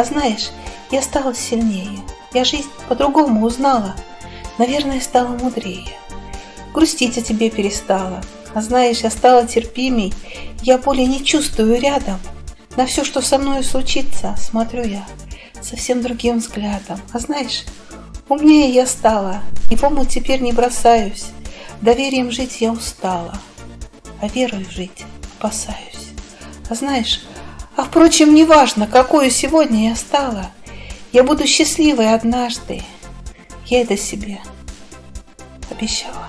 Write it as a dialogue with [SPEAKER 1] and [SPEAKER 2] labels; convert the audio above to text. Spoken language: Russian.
[SPEAKER 1] А знаешь, я стала сильнее. Я жизнь по-другому узнала. Наверное, стала мудрее. Грустить о тебе перестала. А знаешь, я стала терпимей. Я более не чувствую рядом. На все, что со мной случится, смотрю я совсем другим взглядом. А знаешь, умнее я стала. И омут теперь не бросаюсь. Доверием жить я устала. А верой жить опасаюсь. А знаешь, а впрочем, неважно, какую сегодня я стала. Я буду счастливой однажды. Я это себе обещала.